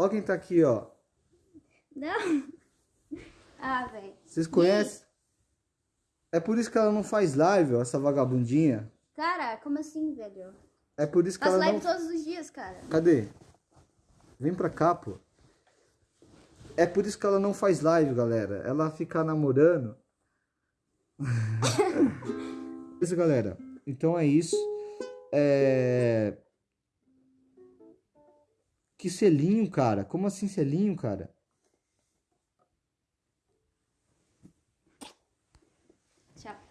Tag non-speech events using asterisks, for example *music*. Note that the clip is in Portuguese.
Ó quem tá aqui, ó. Não. *laughs* Ah, velho. Vocês conhecem? É por isso que ela não faz live, ó, essa vagabundinha. Cara, como assim, velho? É por isso que Faço ela live não... todos os dias, cara. Cadê? Vem pra cá, pô. É por isso que ela não faz live, galera. Ela fica namorando. *laughs* isso, galera. Então é isso. É... Que selinho, cara? Como assim selinho, cara? Tchau.